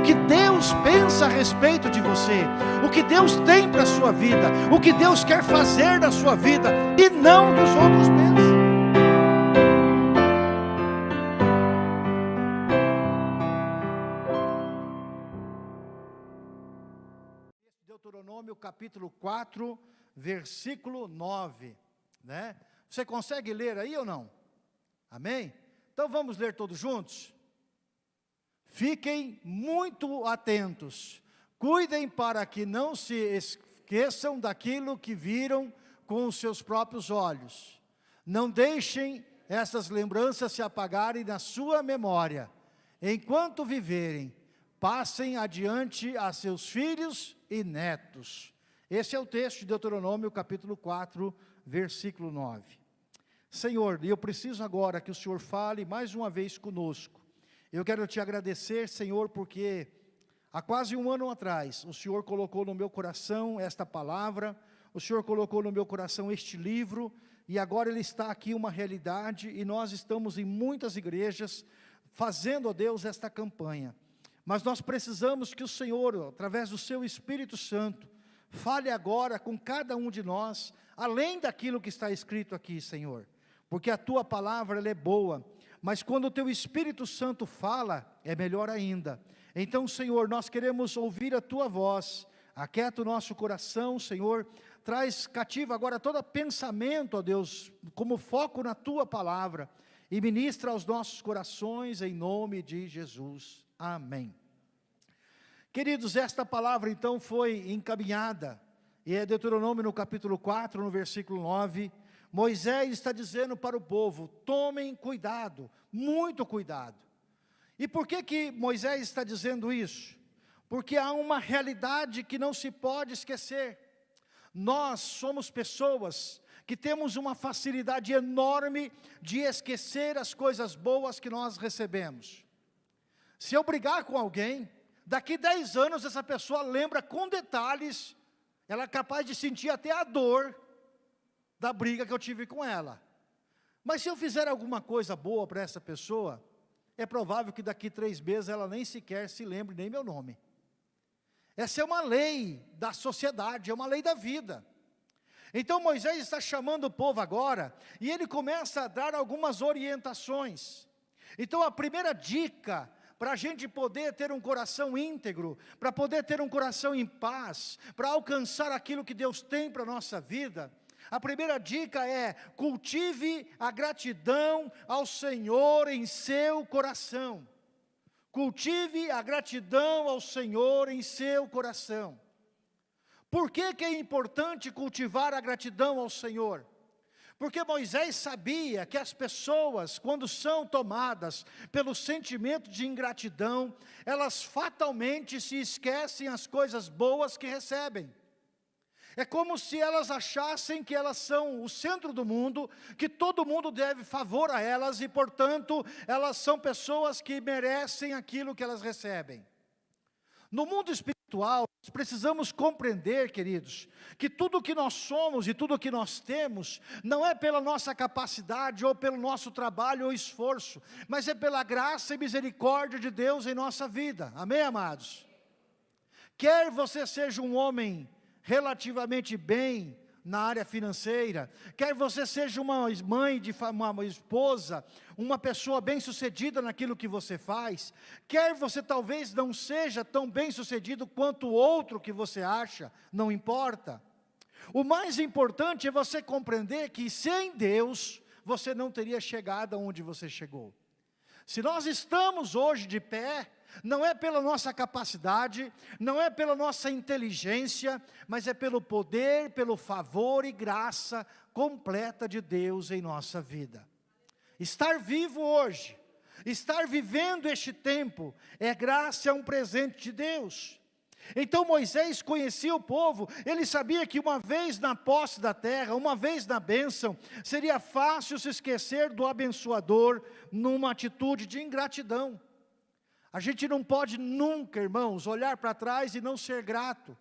o que Deus pensa a respeito de você, o que Deus tem para a sua vida, o que Deus quer fazer na sua vida, e não dos outros pensam. Deuteronômio capítulo 4, versículo 9, né? Você consegue ler aí ou não? Amém? Então vamos ler todos juntos? Fiquem muito atentos, cuidem para que não se esqueçam daquilo que viram com os seus próprios olhos. Não deixem essas lembranças se apagarem na sua memória. Enquanto viverem, passem adiante a seus filhos e netos. Esse é o texto de Deuteronômio capítulo 4, versículo 9. Senhor, eu preciso agora que o Senhor fale mais uma vez conosco. Eu quero te agradecer, Senhor, porque há quase um ano atrás, o Senhor colocou no meu coração esta palavra, o Senhor colocou no meu coração este livro, e agora ele está aqui uma realidade, e nós estamos em muitas igrejas fazendo, ó Deus, esta campanha. Mas nós precisamos que o Senhor, através do seu Espírito Santo, fale agora com cada um de nós, além daquilo que está escrito aqui, Senhor porque a tua palavra é boa, mas quando o teu Espírito Santo fala, é melhor ainda. Então, Senhor, nós queremos ouvir a tua voz, aquieta o nosso coração, Senhor, traz cativo agora todo pensamento, ó Deus, como foco na tua palavra, e ministra aos nossos corações, em nome de Jesus. Amém. Queridos, esta palavra então foi encaminhada, e é Deuteronômio no capítulo 4, no versículo 9, Moisés está dizendo para o povo, tomem cuidado, muito cuidado. E por que que Moisés está dizendo isso? Porque há uma realidade que não se pode esquecer. Nós somos pessoas que temos uma facilidade enorme de esquecer as coisas boas que nós recebemos. Se eu brigar com alguém, daqui 10 anos essa pessoa lembra com detalhes, ela é capaz de sentir até a dor da briga que eu tive com ela. Mas se eu fizer alguma coisa boa para essa pessoa, é provável que daqui três meses ela nem sequer se lembre nem meu nome. Essa é uma lei da sociedade, é uma lei da vida. Então Moisés está chamando o povo agora, e ele começa a dar algumas orientações. Então a primeira dica, para a gente poder ter um coração íntegro, para poder ter um coração em paz, para alcançar aquilo que Deus tem para a nossa vida, a primeira dica é: cultive a gratidão ao Senhor em seu coração. Cultive a gratidão ao Senhor em seu coração. Por que, que é importante cultivar a gratidão ao Senhor? Porque Moisés sabia que as pessoas, quando são tomadas pelo sentimento de ingratidão, elas fatalmente se esquecem as coisas boas que recebem. É como se elas achassem que elas são o centro do mundo, que todo mundo deve favor a elas e, portanto, elas são pessoas que merecem aquilo que elas recebem. No mundo espiritual, nós precisamos compreender, queridos, que tudo que nós somos e tudo que nós temos, não é pela nossa capacidade ou pelo nosso trabalho ou esforço, mas é pela graça e misericórdia de Deus em nossa vida. Amém, amados? Quer você seja um homem relativamente bem na área financeira, quer você seja uma mãe, de uma esposa, uma pessoa bem-sucedida naquilo que você faz, quer você talvez não seja tão bem-sucedido quanto o outro que você acha, não importa. O mais importante é você compreender que sem Deus, você não teria chegado aonde você chegou. Se nós estamos hoje de pé, não é pela nossa capacidade, não é pela nossa inteligência, mas é pelo poder, pelo favor e graça completa de Deus em nossa vida. Estar vivo hoje, estar vivendo este tempo, é graça, é um presente de Deus. Então Moisés conhecia o povo, ele sabia que uma vez na posse da terra, uma vez na bênção, seria fácil se esquecer do abençoador numa atitude de ingratidão. A gente não pode nunca, irmãos, olhar para trás e não ser grato.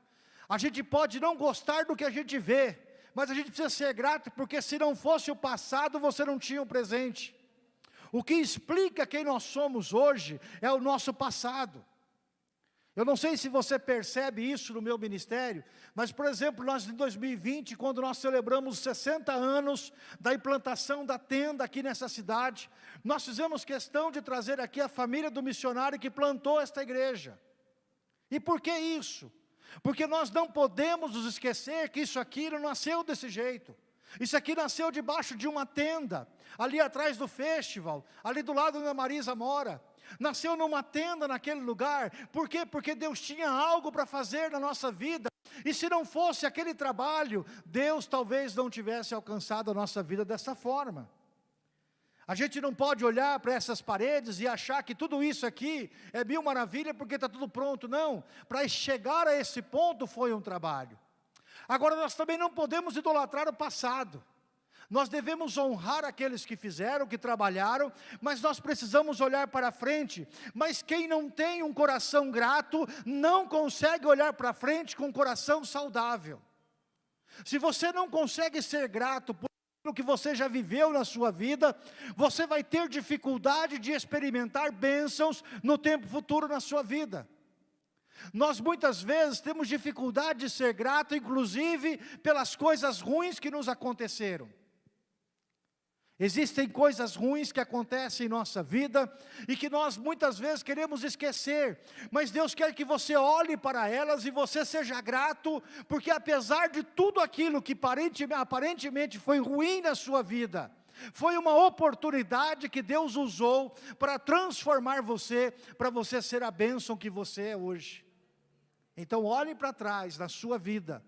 A gente pode não gostar do que a gente vê, mas a gente precisa ser grato, porque se não fosse o passado, você não tinha o presente. O que explica quem nós somos hoje é o nosso passado. Eu não sei se você percebe isso no meu ministério, mas, por exemplo, nós em 2020, quando nós celebramos 60 anos da implantação da tenda aqui nessa cidade, nós fizemos questão de trazer aqui a família do missionário que plantou esta igreja. E por que isso? Porque nós não podemos nos esquecer que isso aqui não nasceu desse jeito. Isso aqui nasceu debaixo de uma tenda, ali atrás do festival, ali do lado onde a Marisa mora nasceu numa tenda naquele lugar, por quê? Porque Deus tinha algo para fazer na nossa vida, e se não fosse aquele trabalho, Deus talvez não tivesse alcançado a nossa vida dessa forma. A gente não pode olhar para essas paredes e achar que tudo isso aqui é mil maravilha porque está tudo pronto, não. Para chegar a esse ponto foi um trabalho. Agora nós também não podemos idolatrar o passado. Nós devemos honrar aqueles que fizeram, que trabalharam, mas nós precisamos olhar para frente. Mas quem não tem um coração grato, não consegue olhar para frente com um coração saudável. Se você não consegue ser grato por aquilo que você já viveu na sua vida, você vai ter dificuldade de experimentar bênçãos no tempo futuro na sua vida. Nós muitas vezes temos dificuldade de ser grato, inclusive pelas coisas ruins que nos aconteceram. Existem coisas ruins que acontecem em nossa vida e que nós muitas vezes queremos esquecer, mas Deus quer que você olhe para elas e você seja grato, porque apesar de tudo aquilo que aparentemente foi ruim na sua vida, foi uma oportunidade que Deus usou para transformar você, para você ser a bênção que você é hoje. Então olhe para trás na sua vida,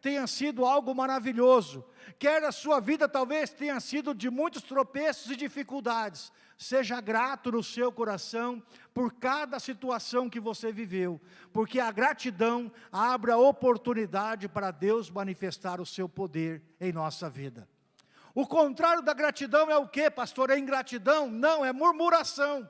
tenha sido algo maravilhoso, quer a sua vida talvez tenha sido de muitos tropeços e dificuldades, seja grato no seu coração por cada situação que você viveu, porque a gratidão abre a oportunidade para Deus manifestar o seu poder em nossa vida. O contrário da gratidão é o que, pastor? É ingratidão? Não, é murmuração.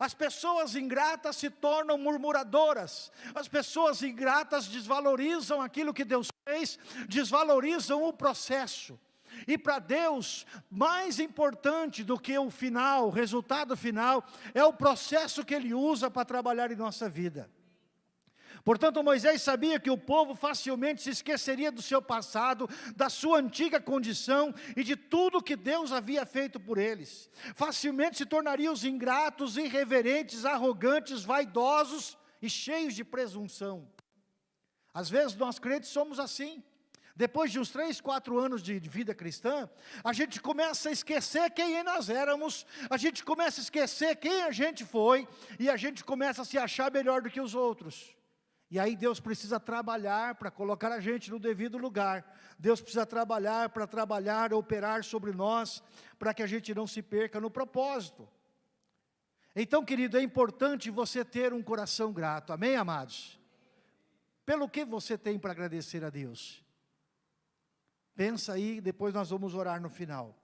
As pessoas ingratas se tornam murmuradoras. As pessoas ingratas desvalorizam aquilo que Deus fez, desvalorizam o processo. E para Deus, mais importante do que o final, o resultado final, é o processo que Ele usa para trabalhar em nossa vida. Portanto, Moisés sabia que o povo facilmente se esqueceria do seu passado, da sua antiga condição e de tudo que Deus havia feito por eles. Facilmente se tornariam os ingratos, irreverentes, arrogantes, vaidosos e cheios de presunção. Às vezes nós crentes somos assim. Depois de uns três, quatro anos de vida cristã, a gente começa a esquecer quem nós éramos, a gente começa a esquecer quem a gente foi, e a gente começa a se achar melhor do que os outros. E aí Deus precisa trabalhar para colocar a gente no devido lugar. Deus precisa trabalhar para trabalhar, operar sobre nós, para que a gente não se perca no propósito. Então, querido, é importante você ter um coração grato. Amém, amados? Pelo que você tem para agradecer a Deus? Pensa aí, depois nós vamos orar no final.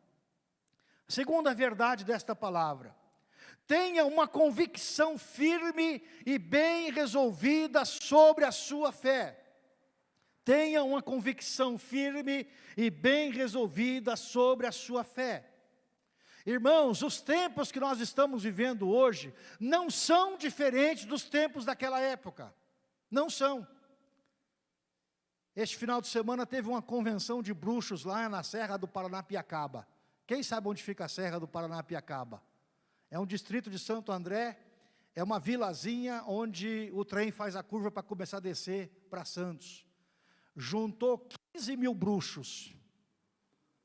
Segunda verdade desta palavra tenha uma convicção firme e bem resolvida sobre a sua fé. Tenha uma convicção firme e bem resolvida sobre a sua fé. Irmãos, os tempos que nós estamos vivendo hoje não são diferentes dos tempos daquela época. Não são. Este final de semana teve uma convenção de bruxos lá na Serra do Paranapiacaba. Quem sabe onde fica a Serra do Paranapiacaba? É um distrito de Santo André, é uma vilazinha onde o trem faz a curva para começar a descer para Santos. Juntou 15 mil bruxos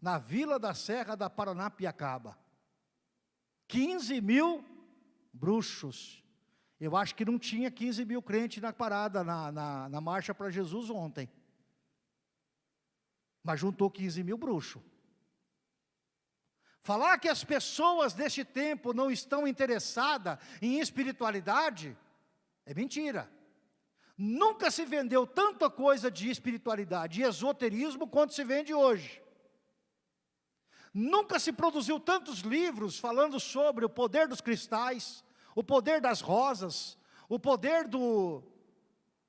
na vila da Serra da Paranapiacaba. 15 mil bruxos. Eu acho que não tinha 15 mil crentes na parada, na, na, na marcha para Jesus ontem. Mas juntou 15 mil bruxos. Falar que as pessoas deste tempo não estão interessadas em espiritualidade é mentira. Nunca se vendeu tanta coisa de espiritualidade e esoterismo quanto se vende hoje. Nunca se produziu tantos livros falando sobre o poder dos cristais, o poder das rosas, o poder do,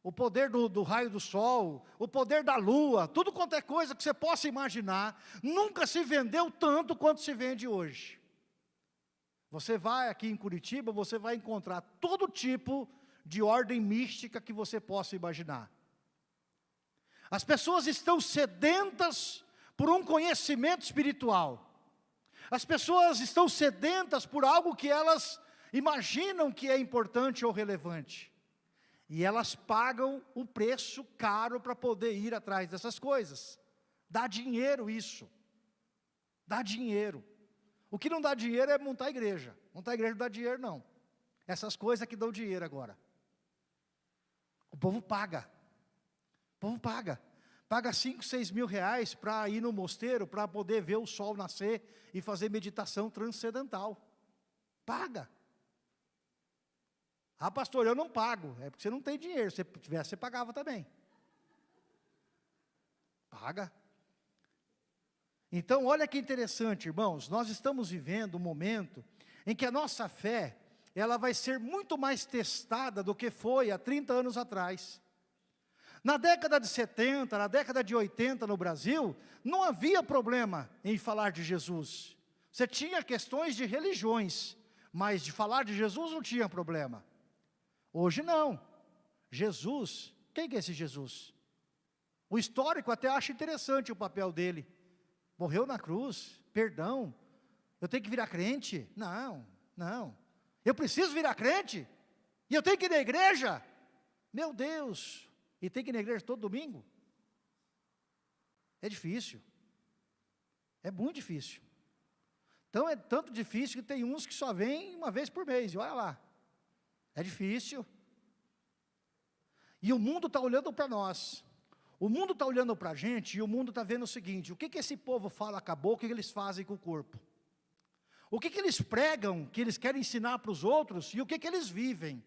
o poder do, do, raio do sol, o poder da lua, tudo quanto é coisa que você possa imaginar, nunca se vendeu tanto quanto se vende hoje. Você vai aqui em Curitiba, você vai encontrar todo tipo de ordem mística que você possa imaginar. As pessoas estão sedentas por um conhecimento espiritual. As pessoas estão sedentas por algo que elas imaginam que é importante ou relevante. E elas pagam o preço caro para poder ir atrás dessas coisas. Dá dinheiro isso. Dá dinheiro. O que não dá dinheiro é montar igreja. Montar igreja não dá dinheiro, não. Essas coisas que dão dinheiro agora. O povo paga. O povo paga. Paga 5, 6 mil reais para ir no mosteiro, para poder ver o sol nascer e fazer meditação transcendental. Paga. Ah, pastor, eu não pago. É porque você não tem dinheiro. Se tivesse, você pagava também. Paga. Então, olha que interessante, irmãos. Nós estamos vivendo um momento em que a nossa fé, ela vai ser muito mais testada do que foi há 30 anos atrás. Na década de 70, na década de 80 no Brasil, não havia problema em falar de Jesus. Você tinha questões de religiões, mas de falar de Jesus não tinha problema. Hoje não. Jesus, quem é esse Jesus? O histórico até acha interessante o papel dele. Morreu na cruz, perdão. Eu tenho que virar crente? Não, não. Eu preciso virar crente? E eu tenho que ir na igreja? Meu Deus, e tem que ir na igreja todo domingo? É difícil. É muito difícil. Então é tanto difícil que tem uns que só vêm uma vez por mês, e olha lá. É difícil. E o mundo está olhando para nós. O mundo está olhando para a gente e o mundo está vendo o seguinte, o que, que esse povo fala acabou, o que, que eles fazem com o corpo? O que, que eles pregam, que eles querem ensinar para os outros e o que, que eles vivem?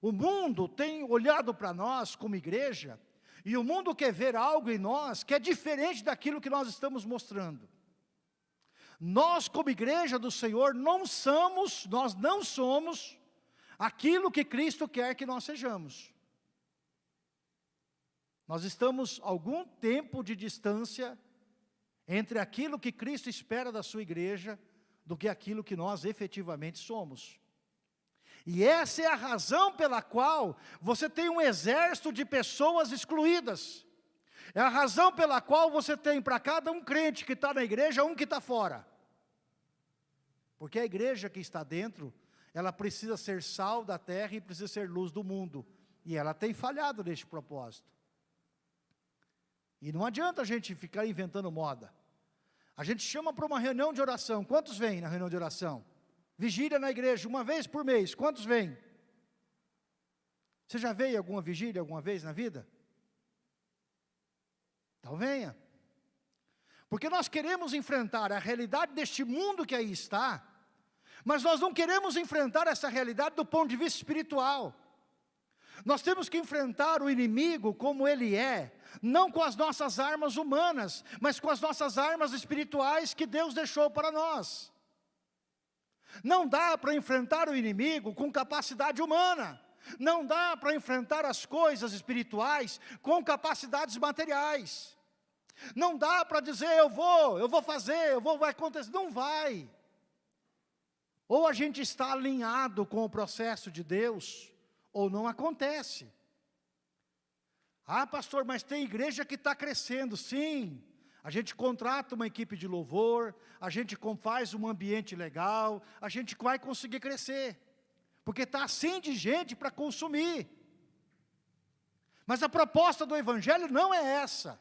O mundo tem olhado para nós como igreja e o mundo quer ver algo em nós que é diferente daquilo que nós estamos mostrando. Nós, como igreja do Senhor, não somos, nós não somos aquilo que Cristo quer que nós sejamos. Nós estamos algum tempo de distância entre aquilo que Cristo espera da sua igreja do que aquilo que nós efetivamente somos. E essa é a razão pela qual você tem um exército de pessoas excluídas. É a razão pela qual você tem para cada um crente que está na igreja, um que está fora. Porque a igreja que está dentro, ela precisa ser sal da terra e precisa ser luz do mundo. E ela tem falhado neste propósito. E não adianta a gente ficar inventando moda. A gente chama para uma reunião de oração. Quantos vêm na reunião de oração? Vigília na igreja, uma vez por mês. Quantos vêm? Você já veio alguma vigília alguma vez na vida? Então venha. Porque nós queremos enfrentar a realidade deste mundo que aí está, mas nós não queremos enfrentar essa realidade do ponto de vista espiritual. Nós temos que enfrentar o inimigo como ele é, não com as nossas armas humanas, mas com as nossas armas espirituais que Deus deixou para nós. Não dá para enfrentar o inimigo com capacidade humana. Não dá para enfrentar as coisas espirituais com capacidades materiais. Não dá para dizer, eu vou, eu vou fazer, eu vou, vai acontecer. Não vai. Ou a gente está alinhado com o processo de Deus, ou não acontece. Ah, pastor, mas tem igreja que está crescendo, sim. A gente contrata uma equipe de louvor, a gente faz um ambiente legal, a gente vai conseguir crescer. Porque está assim de gente para consumir. Mas a proposta do Evangelho não é essa.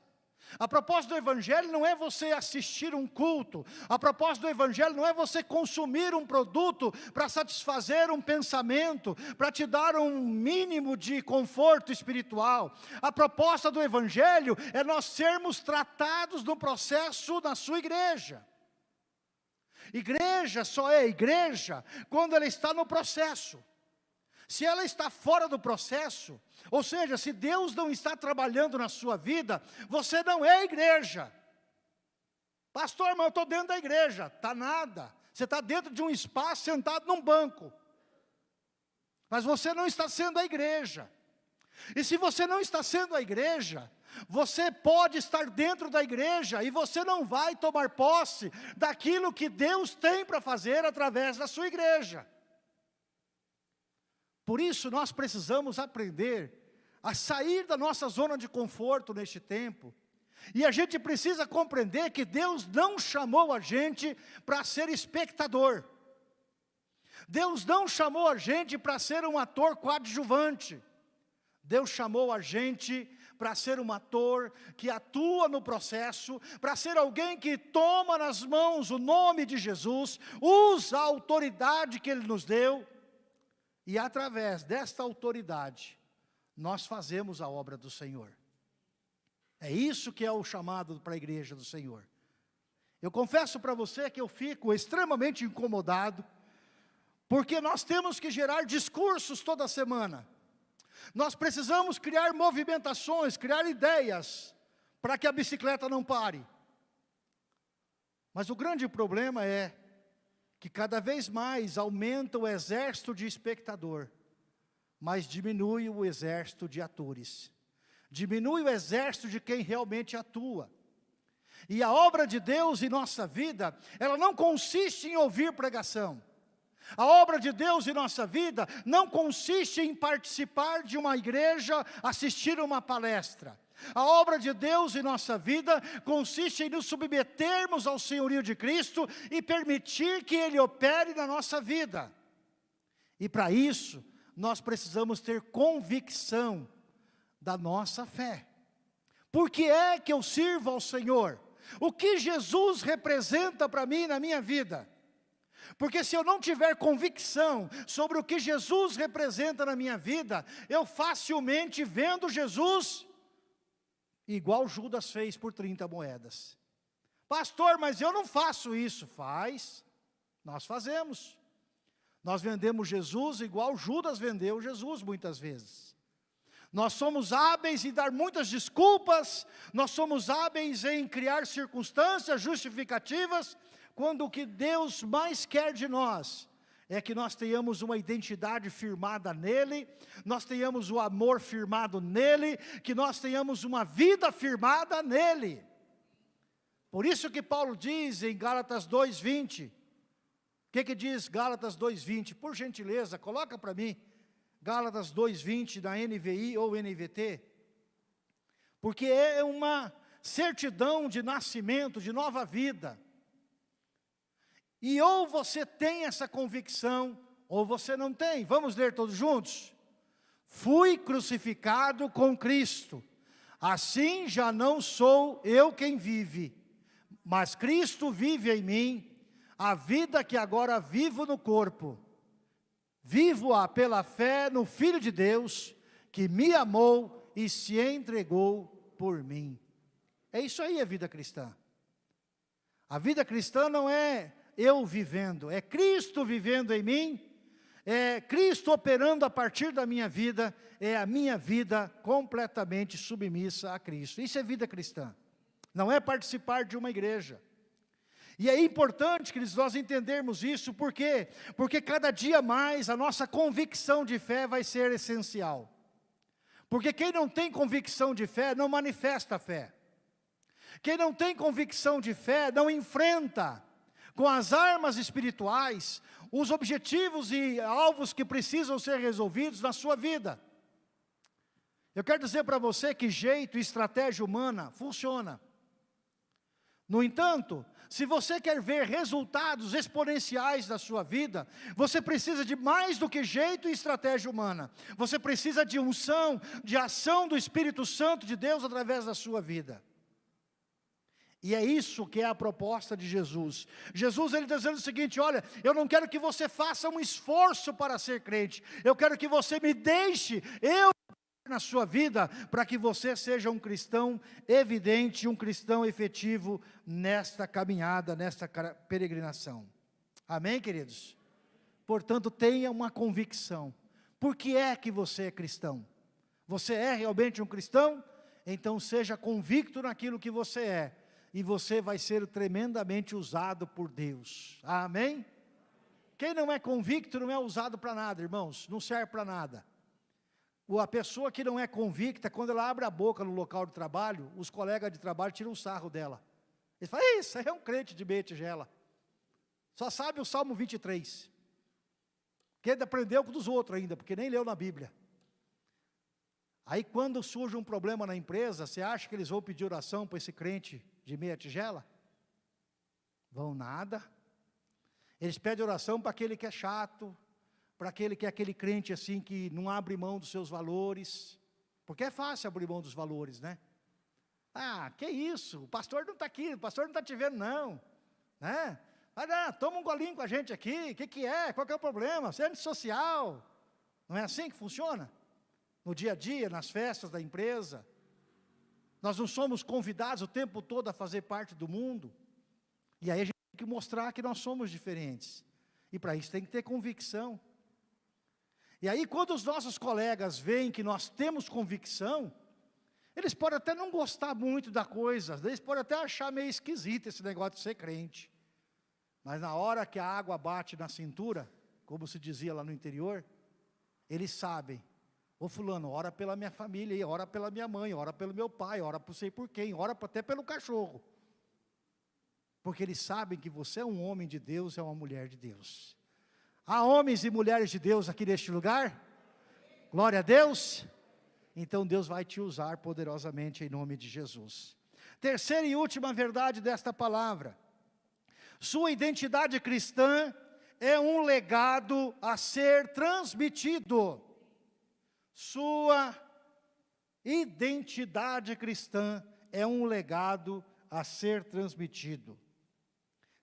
A proposta do Evangelho não é você assistir um culto, a proposta do Evangelho não é você consumir um produto para satisfazer um pensamento, para te dar um mínimo de conforto espiritual. A proposta do Evangelho é nós sermos tratados no processo na sua igreja. Igreja só é igreja quando ela está no processo. Se ela está fora do processo, ou seja, se Deus não está trabalhando na sua vida, você não é igreja. Pastor, mas eu estou dentro da igreja. Está nada. Você está dentro de um espaço, sentado num banco. Mas você não está sendo a igreja. E se você não está sendo a igreja, você pode estar dentro da igreja e você não vai tomar posse daquilo que Deus tem para fazer através da sua igreja. Por isso nós precisamos aprender a sair da nossa zona de conforto neste tempo. E a gente precisa compreender que Deus não chamou a gente para ser espectador. Deus não chamou a gente para ser um ator coadjuvante. Deus chamou a gente para ser um ator que atua no processo, para ser alguém que toma nas mãos o nome de Jesus, usa a autoridade que Ele nos deu, e através desta autoridade, nós fazemos a obra do Senhor. É isso que é o chamado para a igreja do Senhor. Eu confesso para você que eu fico extremamente incomodado, porque nós temos que gerar discursos toda semana. Nós precisamos criar movimentações, criar ideias, para que a bicicleta não pare. Mas o grande problema é que cada vez mais aumenta o exército de espectador mas diminui o exército de atores. Diminui o exército de quem realmente atua. E a obra de Deus em nossa vida, ela não consiste em ouvir pregação. A obra de Deus em nossa vida não consiste em participar de uma igreja, assistir uma palestra. A obra de Deus em nossa vida consiste em nos submetermos ao senhorio de Cristo e permitir que Ele opere na nossa vida. E para isso, nós precisamos ter convicção da nossa fé. Por que é que eu sirvo ao Senhor? O que Jesus representa para mim na minha vida? Porque se eu não tiver convicção sobre o que Jesus representa na minha vida, eu facilmente vendo Jesus, igual Judas fez por 30 moedas. Pastor, mas eu não faço isso. Faz, nós fazemos. Nós vendemos Jesus igual Judas vendeu Jesus muitas vezes. Nós somos hábeis em dar muitas desculpas, nós somos hábeis em criar circunstâncias justificativas, quando o que Deus mais quer de nós é que nós tenhamos uma identidade firmada nele, nós tenhamos o amor firmado nele, que nós tenhamos uma vida firmada nele. Por isso que Paulo diz em Gálatas 2:20, o que, que diz Gálatas 2,20? Por gentileza, coloca para mim. Gálatas 2,20 da NVI ou NVT. Porque é uma certidão de nascimento, de nova vida. E ou você tem essa convicção, ou você não tem. Vamos ler todos juntos? Fui crucificado com Cristo. Assim já não sou eu quem vive, mas Cristo vive em mim a vida que agora vivo no corpo, vivo-a pela fé no Filho de Deus, que me amou e se entregou por mim. É isso aí a vida cristã. A vida cristã não é eu vivendo, é Cristo vivendo em mim, é Cristo operando a partir da minha vida, é a minha vida completamente submissa a Cristo. Isso é vida cristã. Não é participar de uma igreja. E é importante, queridos, nós entendermos isso, por quê? Porque cada dia mais a nossa convicção de fé vai ser essencial. Porque quem não tem convicção de fé, não manifesta fé. Quem não tem convicção de fé, não enfrenta com as armas espirituais os objetivos e alvos que precisam ser resolvidos na sua vida. Eu quero dizer para você que jeito e estratégia humana funciona. No entanto, se você quer ver resultados exponenciais da sua vida, você precisa de mais do que jeito e estratégia humana. Você precisa de unção, de ação do Espírito Santo de Deus através da sua vida. E é isso que é a proposta de Jesus. Jesus ele está dizendo o seguinte, olha, eu não quero que você faça um esforço para ser crente. Eu quero que você me deixe, eu na sua vida para que você seja um cristão evidente, um cristão efetivo nesta caminhada, nesta peregrinação. Amém, queridos? Portanto, tenha uma convicção. Por que é que você é cristão? Você é realmente um cristão? Então seja convicto naquilo que você é. E você vai ser tremendamente usado por Deus. Amém? Quem não é convicto não é usado para nada, irmãos. Não serve para nada a pessoa que não é convicta, quando ela abre a boca no local de trabalho, os colegas de trabalho tiram um sarro dela. Eles falam, isso é um crente de meia tigela. Só sabe o Salmo 23. Porque ele aprendeu com os outros ainda, porque nem leu na Bíblia. Aí quando surge um problema na empresa, você acha que eles vão pedir oração para esse crente de meia tigela? Vão nada. Eles pedem oração para aquele que é chato, para aquele que é aquele crente assim que não abre mão dos seus valores. Porque é fácil abrir mão dos valores, né? Ah, que isso, o pastor não está aqui, o pastor não está te vendo não. Né? Ah, toma um golinho com a gente aqui, o que, que é, qual que é o problema? Você é antissocial. Não é assim que funciona? No dia a dia, nas festas da empresa. Nós não somos convidados o tempo todo a fazer parte do mundo. E aí a gente tem que mostrar que nós somos diferentes. E para isso tem que ter convicção. E aí quando os nossos colegas veem que nós temos convicção, eles podem até não gostar muito da coisa, eles podem até achar meio esquisito esse negócio de ser crente. Mas na hora que a água bate na cintura, como se dizia lá no interior, eles sabem. Ô fulano, ora pela minha família, ora pela minha mãe, ora pelo meu pai, ora por sei por quem, ora até pelo cachorro. Porque eles sabem que você é um homem de Deus, é uma mulher de Deus. Há homens e mulheres de Deus aqui neste lugar? Glória a Deus. Então Deus vai te usar poderosamente em nome de Jesus. Terceira e última verdade desta palavra. Sua identidade cristã é um legado a ser transmitido. Sua identidade cristã é um legado a ser transmitido.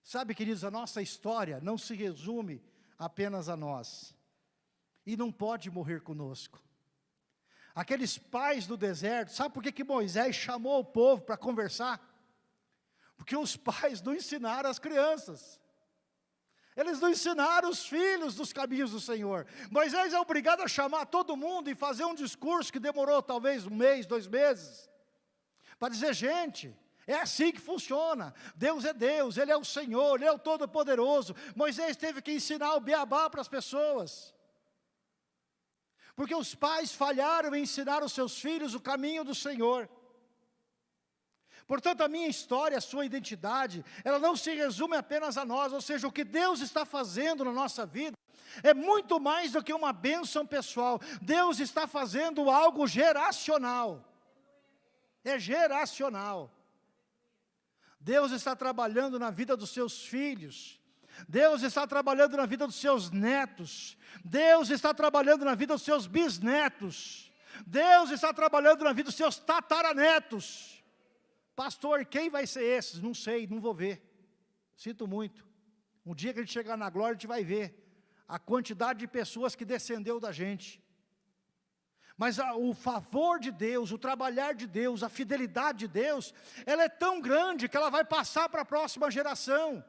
Sabe, queridos, a nossa história não se resume apenas a nós. E não pode morrer conosco. Aqueles pais do deserto, sabe por que, que Moisés chamou o povo para conversar? Porque os pais não ensinaram as crianças. Eles não ensinaram os filhos dos caminhos do Senhor. Moisés é obrigado a chamar todo mundo e fazer um discurso que demorou talvez um mês, dois meses. Para dizer, gente, é assim que funciona. Deus é Deus, Ele é o Senhor, Ele é o Todo-Poderoso. Moisés teve que ensinar o beabá para as pessoas. Porque os pais falharam em ensinar os seus filhos o caminho do Senhor. Portanto, a minha história, a sua identidade, ela não se resume apenas a nós, ou seja, o que Deus está fazendo na nossa vida, é muito mais do que uma bênção pessoal. Deus está fazendo algo geracional. É geracional. Deus está trabalhando na vida dos seus filhos. Deus está trabalhando na vida dos seus netos. Deus está trabalhando na vida dos seus bisnetos. Deus está trabalhando na vida dos seus tataranetos. Pastor, quem vai ser esses? Não sei, não vou ver. Sinto muito. Um dia que a gente chegar na glória, a gente vai ver a quantidade de pessoas que descendeu da gente. Mas a, o favor de Deus, o trabalhar de Deus, a fidelidade de Deus, ela é tão grande que ela vai passar para a próxima geração.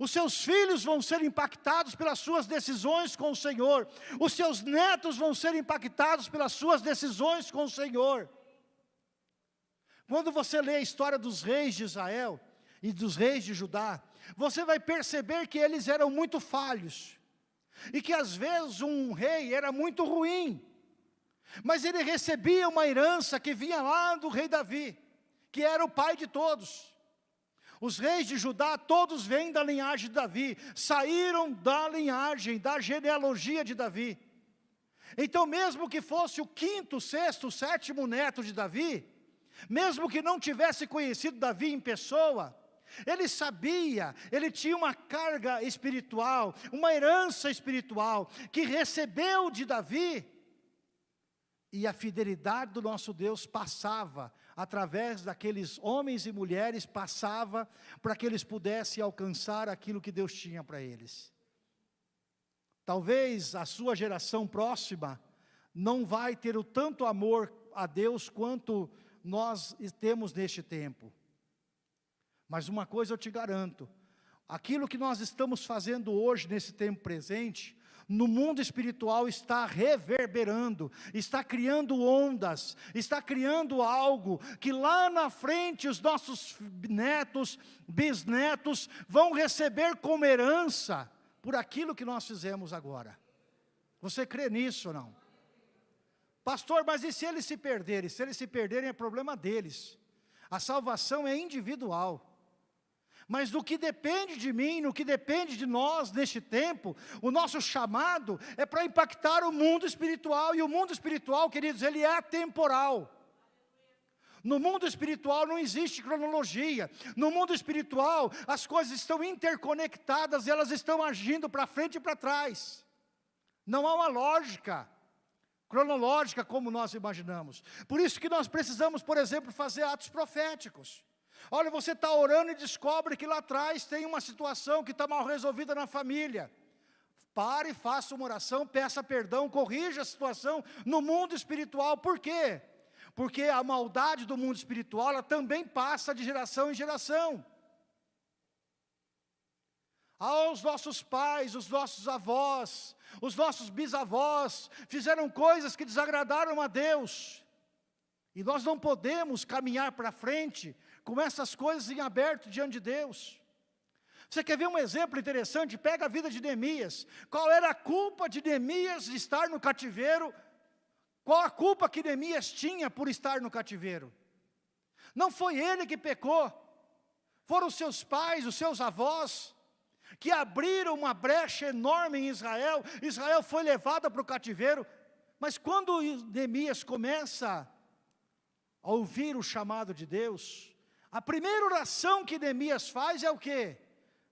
Os seus filhos vão ser impactados pelas suas decisões com o Senhor. Os seus netos vão ser impactados pelas suas decisões com o Senhor. Quando você lê a história dos reis de Israel e dos reis de Judá, você vai perceber que eles eram muito falhos. E que às vezes um rei era muito ruim. Mas ele recebia uma herança que vinha lá do rei Davi, que era o pai de todos. Os reis de Judá, todos vêm da linhagem de Davi, saíram da linhagem, da genealogia de Davi. Então mesmo que fosse o quinto, sexto, sétimo neto de Davi, mesmo que não tivesse conhecido Davi em pessoa, ele sabia, ele tinha uma carga espiritual, uma herança espiritual, que recebeu de Davi, e a fidelidade do nosso Deus passava, através daqueles homens e mulheres, passava para que eles pudessem alcançar aquilo que Deus tinha para eles. Talvez a sua geração próxima não vai ter o tanto amor a Deus quanto nós temos neste tempo. Mas uma coisa eu te garanto, aquilo que nós estamos fazendo hoje nesse tempo presente, no mundo espiritual está reverberando, está criando ondas, está criando algo que lá na frente os nossos netos, bisnetos vão receber como herança por aquilo que nós fizemos agora. Você crê nisso ou não? Pastor, mas e se eles se perderem? Se eles se perderem é problema deles. A salvação é individual. Mas do que depende de mim, no que depende de nós neste tempo, o nosso chamado é para impactar o mundo espiritual. E o mundo espiritual, queridos, ele é temporal. No mundo espiritual não existe cronologia. No mundo espiritual, as coisas estão interconectadas elas estão agindo para frente e para trás. Não há uma lógica cronológica como nós imaginamos. Por isso que nós precisamos, por exemplo, fazer atos proféticos. Olha, você está orando e descobre que lá atrás tem uma situação que está mal resolvida na família. Pare, faça uma oração, peça perdão, corrija a situação no mundo espiritual. Por quê? Porque a maldade do mundo espiritual, ela também passa de geração em geração. Aos nossos pais, os nossos avós, os nossos bisavós, fizeram coisas que desagradaram a Deus. E nós não podemos caminhar para frente com essas coisas em aberto diante de Deus. Você quer ver um exemplo interessante? Pega a vida de Neemias. Qual era a culpa de Neemias de estar no cativeiro qual a culpa que Neemias tinha por estar no cativeiro? Não foi ele que pecou, foram seus pais, os seus avós, que abriram uma brecha enorme em Israel. Israel foi levada para o cativeiro, mas quando Neemias começa a ouvir o chamado de Deus, a primeira oração que Neemias faz é o quê?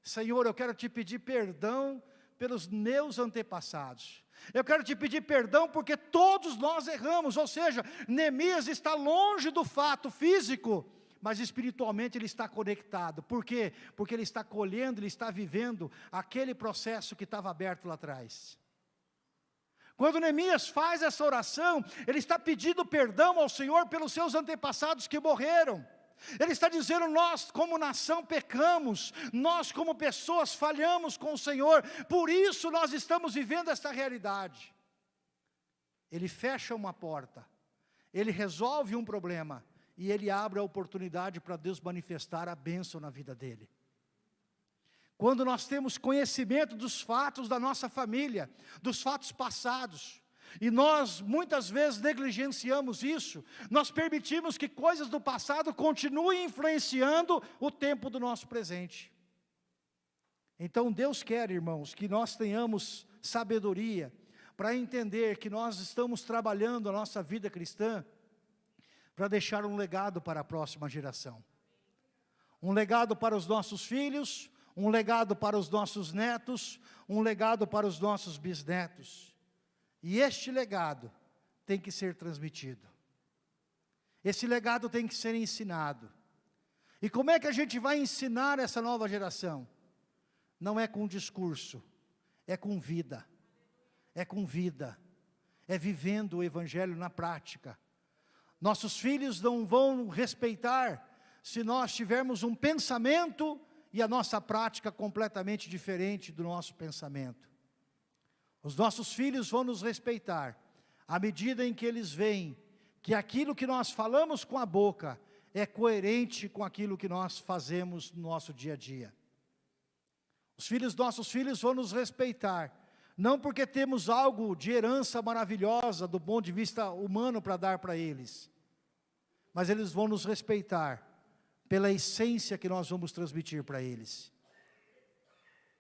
Senhor, eu quero te pedir perdão pelos meus antepassados. Eu quero te pedir perdão porque todos nós erramos, ou seja, Neemias está longe do fato físico, mas espiritualmente ele está conectado. Por quê? Porque ele está colhendo, ele está vivendo aquele processo que estava aberto lá atrás. Quando Neemias faz essa oração, ele está pedindo perdão ao Senhor pelos seus antepassados que morreram. Ele está dizendo, nós como nação pecamos, nós como pessoas falhamos com o Senhor, por isso nós estamos vivendo esta realidade. Ele fecha uma porta, ele resolve um problema, e ele abre a oportunidade para Deus manifestar a bênção na vida dele. Quando nós temos conhecimento dos fatos da nossa família, dos fatos passados, e nós muitas vezes negligenciamos isso, nós permitimos que coisas do passado continuem influenciando o tempo do nosso presente. Então Deus quer, irmãos, que nós tenhamos sabedoria para entender que nós estamos trabalhando a nossa vida cristã para deixar um legado para a próxima geração. Um legado para os nossos filhos, um legado para os nossos netos, um legado para os nossos bisnetos. E este legado tem que ser transmitido. Esse legado tem que ser ensinado. E como é que a gente vai ensinar essa nova geração? Não é com discurso, é com vida. É com vida. É vivendo o evangelho na prática. Nossos filhos não vão respeitar se nós tivermos um pensamento e a nossa prática completamente diferente do nosso pensamento. Os nossos filhos vão nos respeitar à medida em que eles veem que aquilo que nós falamos com a boca é coerente com aquilo que nós fazemos no nosso dia a dia. Os filhos, nossos filhos vão nos respeitar, não porque temos algo de herança maravilhosa do ponto de vista humano para dar para eles, mas eles vão nos respeitar pela essência que nós vamos transmitir para eles.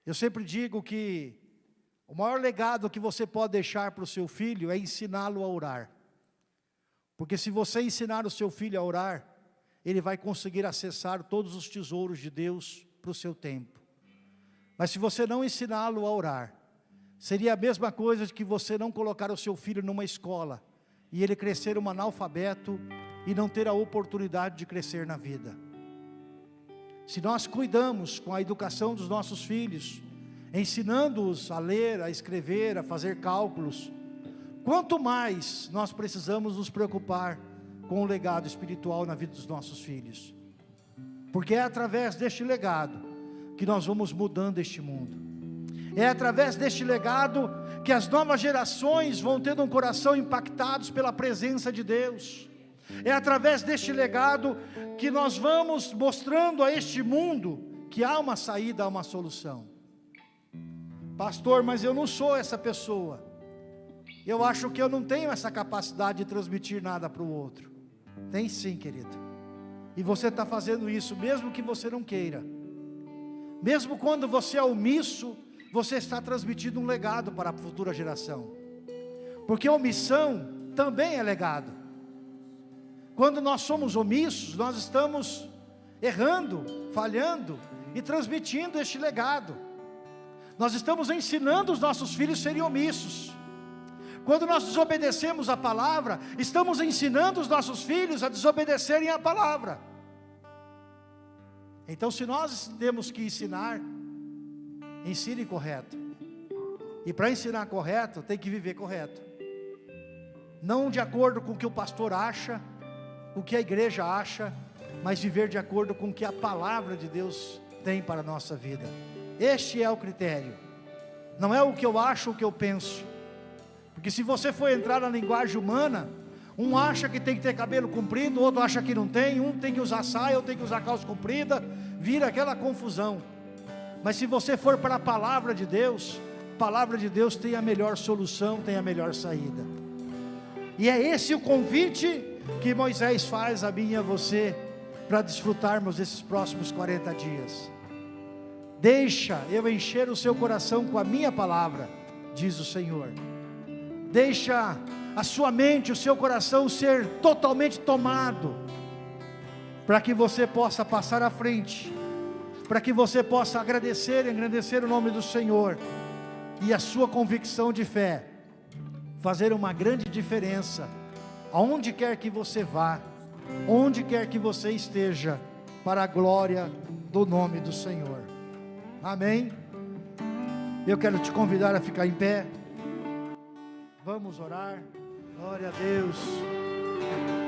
Eu sempre digo que o maior legado que você pode deixar para o seu filho é ensiná-lo a orar. Porque se você ensinar o seu filho a orar, ele vai conseguir acessar todos os tesouros de Deus para o seu tempo. Mas se você não ensiná-lo a orar, seria a mesma coisa de que você não colocar o seu filho numa escola e ele crescer um analfabeto e não ter a oportunidade de crescer na vida. Se nós cuidamos com a educação dos nossos filhos, ensinando-os a ler, a escrever, a fazer cálculos. Quanto mais nós precisamos nos preocupar com o legado espiritual na vida dos nossos filhos. Porque é através deste legado que nós vamos mudando este mundo. É através deste legado que as novas gerações vão tendo um coração impactados pela presença de Deus. É através deste legado que nós vamos mostrando a este mundo que há uma saída, há uma solução. Pastor, mas eu não sou essa pessoa. Eu acho que eu não tenho essa capacidade de transmitir nada para o outro. Tem sim, querido. E você está fazendo isso, mesmo que você não queira. Mesmo quando você é omisso, você está transmitindo um legado para a futura geração. Porque omissão também é legado. Quando nós somos omissos, nós estamos errando, falhando e transmitindo este legado. Nós estamos ensinando os nossos filhos a serem omissos. Quando nós desobedecemos a palavra, estamos ensinando os nossos filhos a desobedecerem a palavra. Então, se nós temos que ensinar, ensine correto. E para ensinar correto, tem que viver correto. Não de acordo com o que o pastor acha, o que a igreja acha, mas viver de acordo com o que a palavra de Deus tem para a nossa vida. Este é o critério. Não é o que eu acho, o que eu penso. Porque se você for entrar na linguagem humana, um acha que tem que ter cabelo comprido, outro acha que não tem, um tem que usar saia, outro tem que usar calça comprida, vira aquela confusão. Mas se você for para a palavra de Deus, a palavra de Deus tem a melhor solução, tem a melhor saída. E é esse o convite que Moisés faz a mim e a você para desfrutarmos desses próximos 40 dias. Deixa eu encher o seu coração com a minha palavra, diz o Senhor. Deixa a sua mente, o seu coração ser totalmente tomado, para que você possa passar à frente, para que você possa agradecer e agradecer o nome do Senhor, e a sua convicção de fé, fazer uma grande diferença, aonde quer que você vá, onde quer que você esteja, para a glória do nome do Senhor. Amém? Eu quero te convidar a ficar em pé. Vamos orar. Glória a Deus.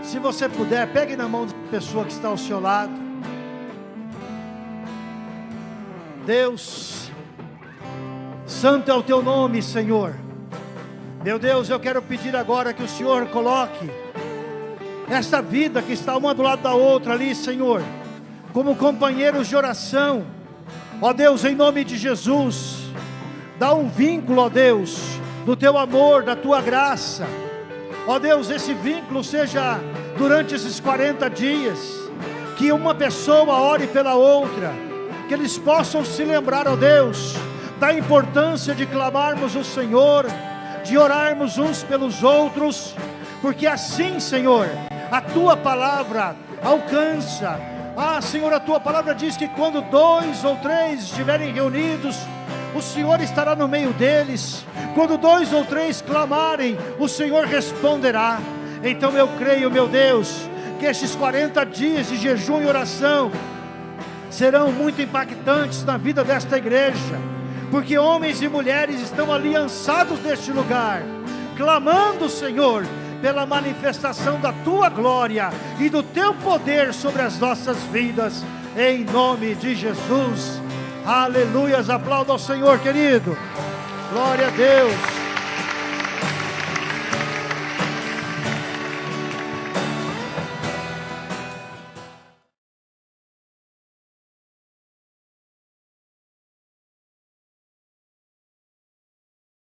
Se você puder, pegue na mão da pessoa que está ao seu lado. Deus, santo é o teu nome, Senhor. Meu Deus, eu quero pedir agora que o Senhor coloque esta vida que está uma do lado da outra ali, Senhor, como companheiros de oração Ó Deus, em nome de Jesus, dá um vínculo, ó Deus, do teu amor, da tua graça. Ó Deus, esse vínculo seja durante esses 40 dias, que uma pessoa ore pela outra, que eles possam se lembrar, ó Deus, da importância de clamarmos o Senhor, de orarmos uns pelos outros, porque assim, Senhor, a tua palavra alcança ah, Senhor, a tua palavra diz que quando dois ou três estiverem reunidos, o Senhor estará no meio deles. Quando dois ou três clamarem, o Senhor responderá. Então eu creio, meu Deus, que esses 40 dias de jejum e oração serão muito impactantes na vida desta igreja, porque homens e mulheres estão aliançados neste lugar, clamando, Senhor, pela manifestação da tua glória e do teu poder sobre as nossas vidas, em nome de Jesus. Aleluias, aplauda ao Senhor, querido. Glória a Deus.